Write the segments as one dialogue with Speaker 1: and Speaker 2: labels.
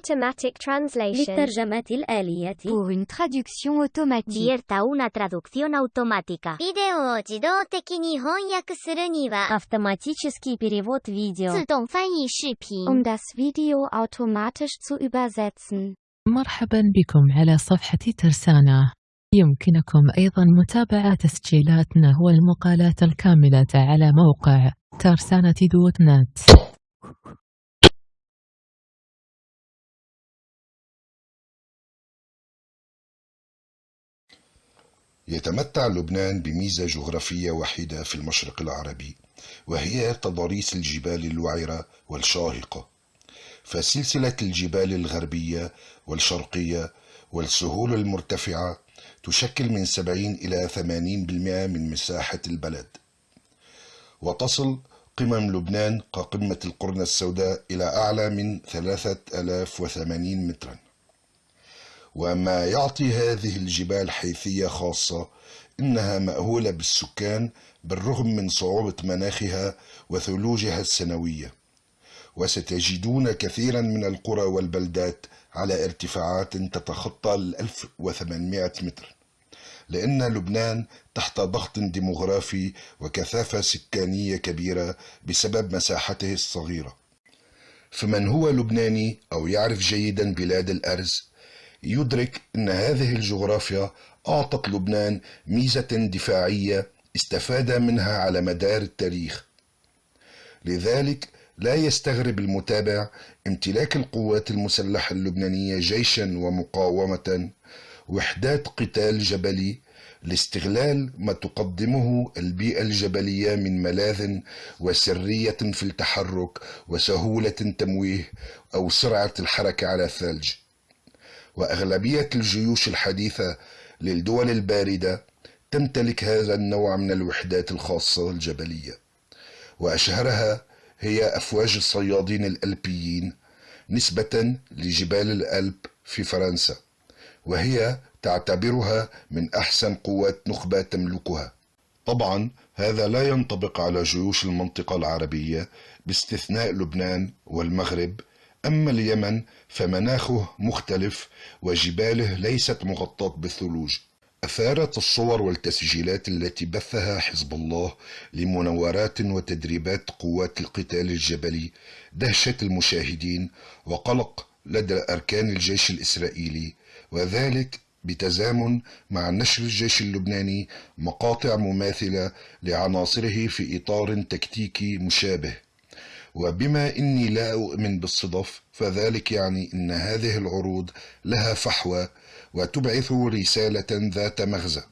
Speaker 1: automatic translation.
Speaker 2: للترجمة الآلية
Speaker 3: Pour une traduction automatique.
Speaker 1: Divierta una traducción automática.
Speaker 4: ビデオを自動的に翻訳するには、
Speaker 2: Автоматический перевод видео
Speaker 4: 自動翻译視頻。
Speaker 3: Um das Video automatisch zu übersetzen.
Speaker 5: مرحبا بكم على صفحة ترسانة يمكنكم أيضا متابعة تسجيلاتنا والمقالات الكاملة على موقع ترسانة دوت نت
Speaker 6: يتمتع لبنان بميزة جغرافية وحيدة في المشرق العربي وهي تضاريس الجبال الوعرة والشاهقة. فسلسلة الجبال الغربية والشرقية والسهول المرتفعة تشكل من 70 إلى 80% من مساحة البلد. وتصل قمم لبنان كقمة القرن السوداء إلى أعلى من 3080 متراً. وما يعطي هذه الجبال حيثية خاصة إنها مأهولة بالسكان بالرغم من صعوبة مناخها وثلوجها السنوية. وستجدون كثيرا من القرى والبلدات على ارتفاعات تتخطى ال 1800 متر. لأن لبنان تحت ضغط ديموغرافي وكثافة سكانية كبيرة بسبب مساحته الصغيرة. فمن هو لبناني أو يعرف جيدا بلاد الأرز؟ يدرك أن هذه الجغرافيا أعطت لبنان ميزة دفاعية استفاد منها على مدار التاريخ. لذلك لا يستغرب المتابع امتلاك القوات المسلحة اللبنانية جيشا ومقاومة وحدات قتال جبلي لاستغلال ما تقدمه البيئة الجبلية من ملاذ وسرية في التحرك وسهولة تمويه أو سرعة الحركة على الثلج. وأغلبية الجيوش الحديثة للدول الباردة تمتلك هذا النوع من الوحدات الخاصة الجبلية وأشهرها هي أفواج الصيادين الألبيين نسبة لجبال الألب في فرنسا وهي تعتبرها من أحسن قوات نخبة تملكها. طبعا هذا لا ينطبق على جيوش المنطقة العربية باستثناء لبنان والمغرب أما اليمن فمناخه مختلف وجباله ليست مغطاة بالثلوج. أثارت الصور والتسجيلات التي بثها حزب الله لمناورات وتدريبات قوات القتال الجبلي دهشة المشاهدين وقلق لدى أركان الجيش الإسرائيلي وذلك بتزامن مع نشر الجيش اللبناني مقاطع مماثلة لعناصره في إطار تكتيكي مشابه. وبما إني لا أؤمن بالصدف فذلك يعني إن هذه العروض لها فحوى وتبعث رسالة ذات مغزى.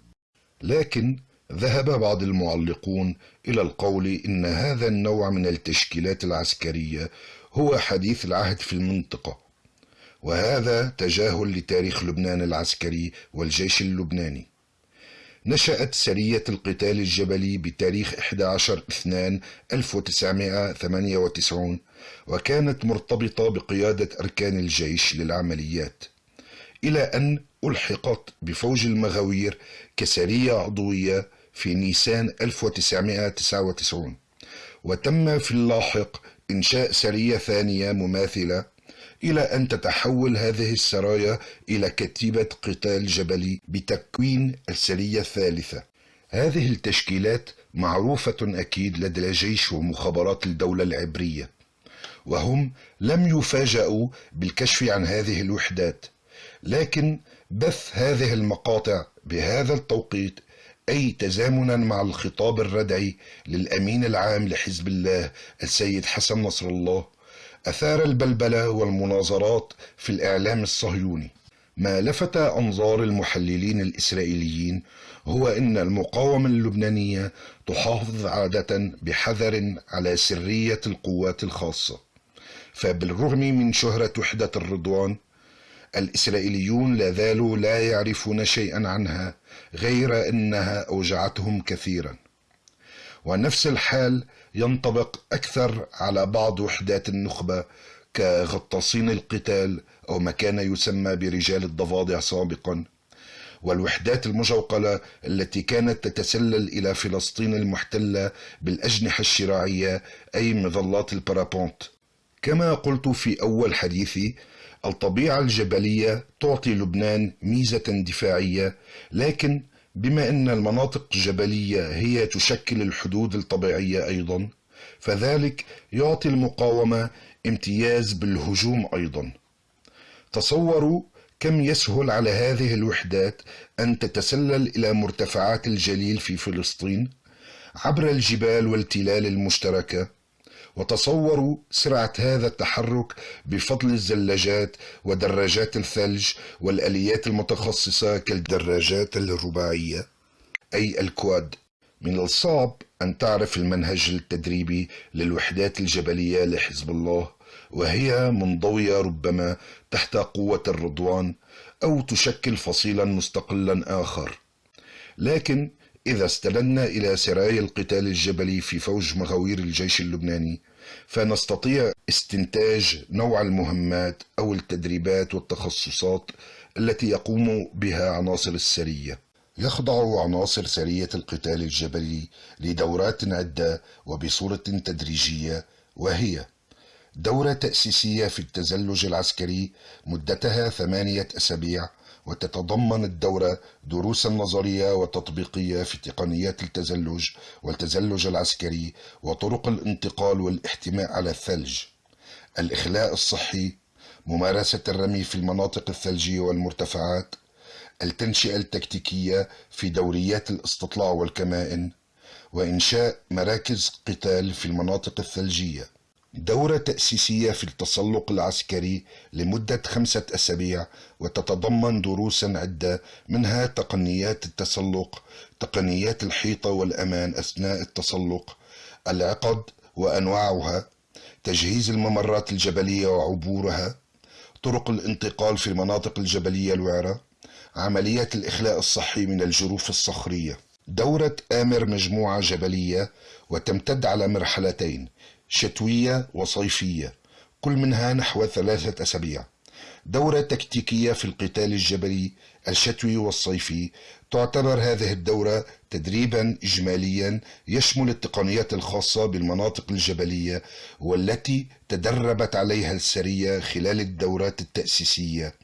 Speaker 6: لكن ذهب بعض المعلقون إلى القول إن هذا النوع من التشكيلات العسكرية هو حديث العهد في المنطقة وهذا تجاهل لتاريخ لبنان العسكري والجيش اللبناني. نشأت سرية القتال الجبلي بتاريخ 11 2 1998 وكانت مرتبطة بقيادة أركان الجيش للعمليات إلى أن ألحقت بفوج المغاوير كسرية عضوية في نيسان 1999 وتم في اللاحق إنشاء سرية ثانية مماثلة إلى أن تتحول هذه السرايا إلى كتيبة قتال جبلي بتكوين السرية الثالثة. هذه التشكيلات معروفة أكيد لدى الجيش ومخابرات الدولة العبرية، وهم لم يفاجأوا بالكشف عن هذه الوحدات، لكن بث هذه المقاطع بهذا التوقيت أي تزامنا مع الخطاب الردعي للأمين العام لحزب الله السيد حسن نصر الله أثار البلبلة والمناظرات في الإعلام الصهيوني. ما لفت أنظار المحللين الإسرائيليين هو أن المقاومة اللبنانية تحافظ عادة بحذر على سرية القوات الخاصة. فبالرغم من شهرة وحدة الرضوان الإسرائيليون لا زالوا لا يعرفون شيئا عنها غير أنها أوجعتهم كثيرا. ونفس الحال ينطبق أكثر على بعض وحدات النخبة كغطاسين القتال أو ما كان يسمى برجال الضفادع سابقا. والوحدات المجوقلة التي كانت تتسلل إلى فلسطين المحتلة بالأجنحة الشراعية أي مظلات البارابونت. كما قلت في أول حديثي الطبيعة الجبلية تعطي لبنان ميزة دفاعية لكن بما أن المناطق الجبلية هي تشكل الحدود الطبيعية أيضا فذلك يعطي المقاومة امتياز بالهجوم أيضا. تصوروا كم يسهل على هذه الوحدات أن تتسلل إلى مرتفعات الجليل في فلسطين عبر الجبال والتلال المشتركة. وتصوروا سرعة هذا التحرك بفضل الزلاجات ودراجات الثلج والآليات المتخصصة كالدراجات الرباعية أي الكواد. من الصعب أن تعرف المنهج التدريبي للوحدات الجبلية لحزب الله وهي منضوية ربما تحت قوة الرضوان أو تشكل فصيلا مستقلا آخر. لكن إذا استندنا إلى سرايا القتال الجبلي في فوج مغاوير الجيش اللبناني فنستطيع استنتاج نوع المهمات أو التدريبات والتخصصات التي يقوم بها عناصر السرية. يخضع عناصر سرية القتال الجبلي لدورات عدة وبصورة تدريجية وهي دورة تأسيسية في التزلج العسكري مدتها ثمانية أسابيع وتتضمن الدورة دروسا نظرية وتطبيقية في تقنيات التزلج والتزلج العسكري وطرق الانتقال والاحتماء على الثلج. الإخلاء الصحي ممارسة الرمي في المناطق الثلجية والمرتفعات التنشئة التكتيكية في دوريات الاستطلاع والكمائن وإنشاء مراكز قتال في المناطق الثلجية. دورة تأسيسية في التسلق العسكري لمدة خمسة أسابيع وتتضمن دروسا عدة منها تقنيات التسلق، تقنيات الحيطة والأمان أثناء التسلق، العقد وأنواعها، تجهيز الممرات الجبلية وعبورها، طرق الانتقال في المناطق الجبلية الوعرة، عمليات الإخلاء الصحي من الجروف الصخرية. دورة آمر مجموعة جبلية وتمتد على مرحلتين شتوية وصيفية كل منها نحو ثلاثة أسابيع. دورة تكتيكية في القتال الجبلي الشتوي والصيفي تعتبر هذه الدورة تدريبا إجماليا يشمل التقنيات الخاصة بالمناطق الجبلية والتي تدربت عليها السرية خلال الدورات التأسيسية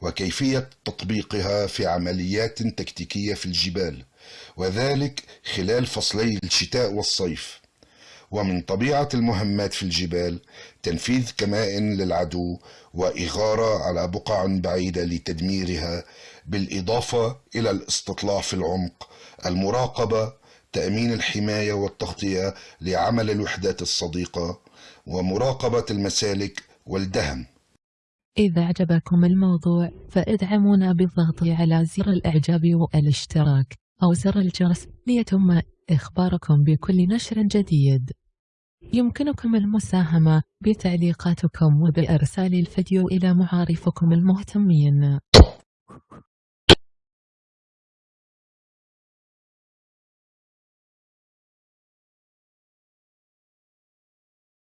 Speaker 6: وكيفية تطبيقها في عمليات تكتيكية في الجبال وذلك خلال فصلي الشتاء والصيف. ومن طبيعة المهمات في الجبال تنفيذ كمائن للعدو وإغارة على بقع بعيدة لتدميرها بالإضافة إلى الاستطلاع في العمق المراقبة تأمين الحماية والتغطية لعمل الوحدات الصديقة ومراقبة المسالك والدهم.
Speaker 5: إذا أعجبكم الموضوع فإدعمونا بالضغط على زر الإعجاب والاشتراك أو زر الجرس ليتم إخباركم بكل نشر جديد. يمكنكم المساهمة بتعليقاتكم وبإرسال الفيديو إلى معارفكم المهتمين.